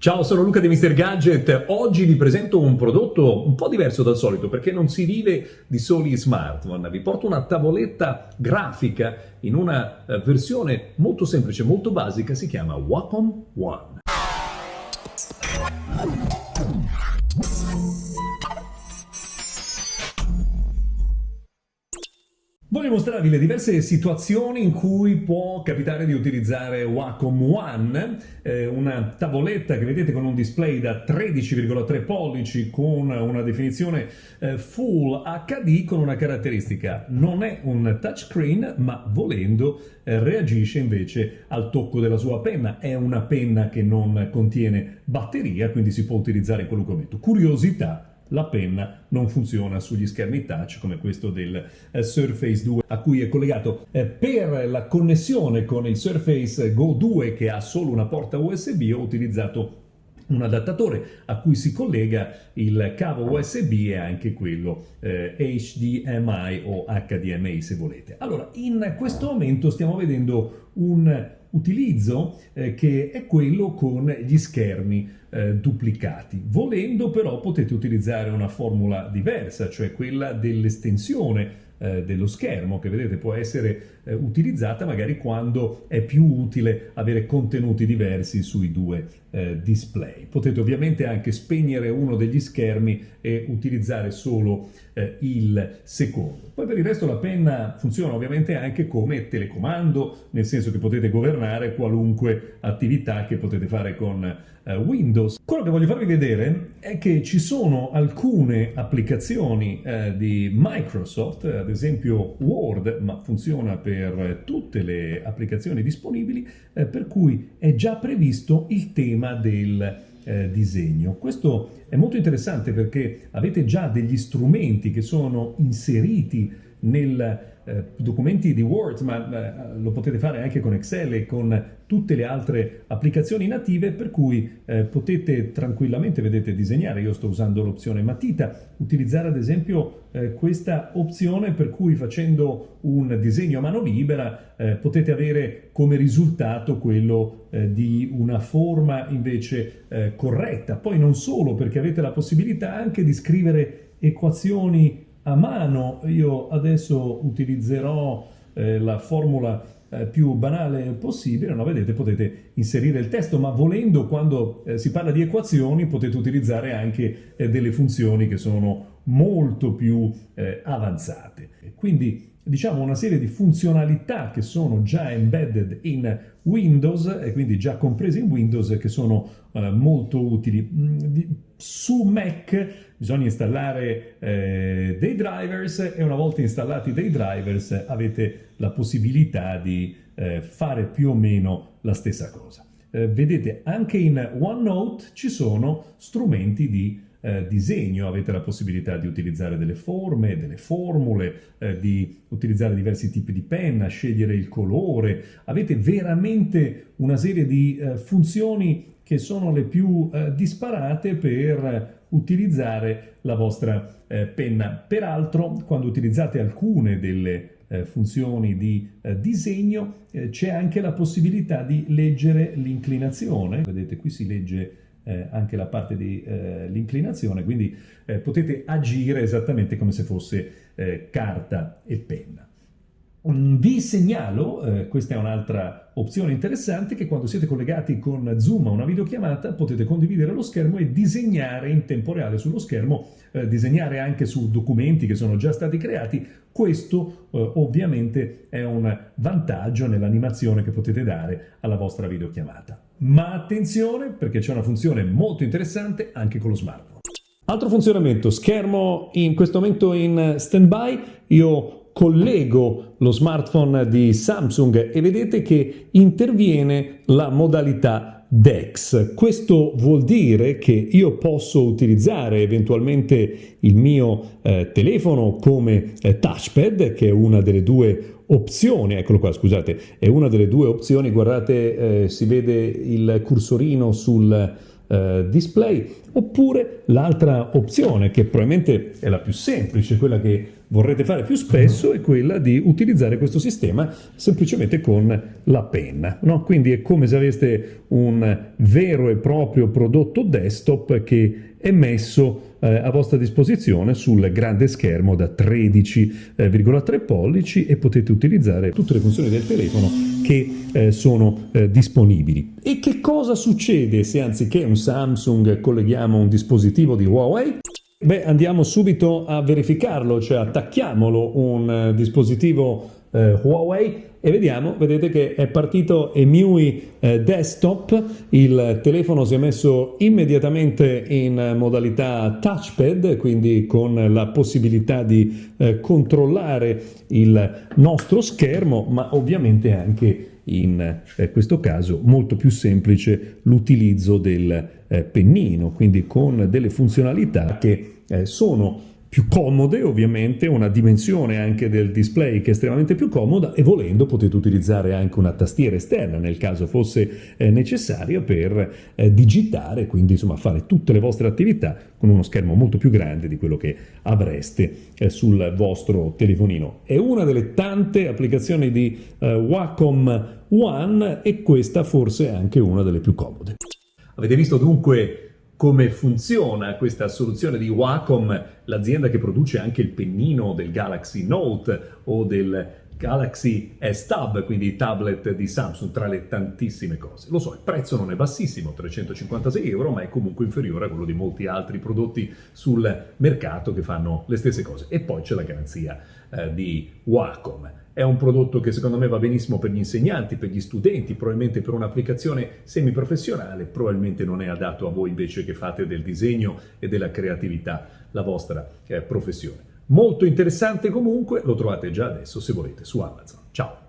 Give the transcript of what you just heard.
Ciao, sono Luca di Mr. Gadget. Oggi vi presento un prodotto un po' diverso dal solito perché non si vive di soli smartphone. Vi porto una tavoletta grafica in una eh, versione molto semplice, molto basica, si chiama Wacom One. Voglio mostrarvi le diverse situazioni in cui può capitare di utilizzare Wacom One, eh, una tavoletta che vedete con un display da 13,3 pollici con una definizione eh, Full HD con una caratteristica. Non è un touchscreen, ma volendo eh, reagisce invece al tocco della sua penna. È una penna che non contiene batteria, quindi si può utilizzare in qualunque momento. Curiosità, la penna non funziona sugli schermi touch come questo del eh, Surface 2 a cui è collegato. Eh, per la connessione con il Surface Go 2 che ha solo una porta USB ho utilizzato un adattatore a cui si collega il cavo USB e anche quello eh, HDMI o HDMI se volete. Allora, in questo momento stiamo vedendo un utilizzo eh, che è quello con gli schermi eh, duplicati. Volendo però potete utilizzare una formula diversa, cioè quella dell'estensione eh, dello schermo che vedete può essere eh, utilizzata magari quando è più utile avere contenuti diversi sui due eh, display. Potete ovviamente anche spegnere uno degli schermi e utilizzare solo eh, il secondo. Poi per il resto la penna funziona ovviamente anche come telecomando, nel senso che potete governare qualunque attività che potete fare con eh, Windows. Quello che voglio farvi vedere è che ci sono alcune applicazioni eh, di Microsoft, ad esempio Word, ma funziona per tutte le applicazioni disponibili, eh, per cui è già previsto il tema del eh, disegno. Questo è molto interessante perché avete già degli strumenti che sono inseriti nel eh, documenti di Word, ma eh, lo potete fare anche con Excel e con tutte le altre applicazioni native, per cui eh, potete tranquillamente, vedete, disegnare. Io sto usando l'opzione matita, utilizzare ad esempio eh, questa opzione per cui facendo un disegno a mano libera eh, potete avere come risultato quello di una forma invece corretta. Poi non solo, perché avete la possibilità anche di scrivere equazioni a mano. Io adesso utilizzerò eh, la formula eh, più banale possibile, no? vedete potete inserire il testo, ma volendo quando eh, si parla di equazioni potete utilizzare anche eh, delle funzioni che sono molto più eh, avanzate. Quindi diciamo una serie di funzionalità che sono già embedded in Windows e quindi già comprese in Windows che sono eh, molto utili. Mm, su Mac bisogna installare eh, dei drivers e una volta installati dei drivers avete la possibilità di eh, fare più o meno la stessa cosa. Eh, vedete anche in OneNote ci sono strumenti di eh, disegno, avete la possibilità di utilizzare delle forme, delle formule, eh, di utilizzare diversi tipi di penna, scegliere il colore, avete veramente una serie di eh, funzioni che sono le più eh, disparate per utilizzare la vostra eh, penna. Peraltro, quando utilizzate alcune delle eh, funzioni di disegno, c'è anche la possibilità di leggere l'inclinazione. Vedete, qui si legge eh, anche la parte dell'inclinazione, quindi potete agire esattamente come se fosse carta e penna. Mm, vi segnalo, eh, questa è un'altra opzione interessante, che quando siete collegati con Zoom a una videochiamata potete condividere lo schermo e disegnare in tempo reale sullo schermo, eh, disegnare anche su documenti che sono già stati creati. Questo eh, ovviamente è un vantaggio nell'animazione che potete dare alla vostra videochiamata. Ma attenzione perché c'è una funzione molto interessante anche con lo smartphone. Altro funzionamento, schermo in questo momento in stand-by, io collego lo smartphone di Samsung e vedete che interviene la modalità DeX. Questo vuol dire che io posso utilizzare eventualmente il mio eh, telefono come eh, touchpad, che è una delle due opzioni, eccolo qua scusate, è una delle due opzioni, guardate eh, si vede il cursorino sul eh, display, oppure l'altra opzione che probabilmente è la più semplice, quella che vorrete fare più spesso è quella di utilizzare questo sistema semplicemente con la penna. No? Quindi è come se aveste un vero e proprio prodotto desktop che è messo eh, a vostra disposizione sul grande schermo da 13,3 eh, pollici e potete utilizzare tutte le funzioni del telefono che eh, sono eh, disponibili. E che cosa succede se anziché un Samsung colleghiamo un dispositivo di Huawei? Beh, andiamo subito a verificarlo, cioè attacchiamolo un eh, dispositivo eh, Huawei e vediamo, vedete che è partito EMUI eh, desktop, il telefono si è messo immediatamente in modalità touchpad, quindi con la possibilità di eh, controllare il nostro schermo, ma ovviamente anche in eh, questo caso molto più semplice l'utilizzo del pennino, quindi con delle funzionalità che sono più comode ovviamente, una dimensione anche del display che è estremamente più comoda e volendo potete utilizzare anche una tastiera esterna nel caso fosse eh, necessaria per eh, digitare, quindi insomma fare tutte le vostre attività con uno schermo molto più grande di quello che avreste eh, sul vostro telefonino. È una delle tante applicazioni di eh, Wacom One e questa forse è anche una delle più comode. Avete visto dunque come funziona questa soluzione di Wacom, l'azienda che produce anche il pennino del Galaxy Note o del Galaxy S Tab, quindi tablet di Samsung, tra le tantissime cose. Lo so, il prezzo non è bassissimo, 356 euro, ma è comunque inferiore a quello di molti altri prodotti sul mercato che fanno le stesse cose. E poi c'è la garanzia eh, di Wacom. È un prodotto che secondo me va benissimo per gli insegnanti, per gli studenti, probabilmente per un'applicazione semiprofessionale, probabilmente non è adatto a voi invece che fate del disegno e della creatività la vostra eh, professione. Molto interessante comunque, lo trovate già adesso se volete su Amazon. Ciao!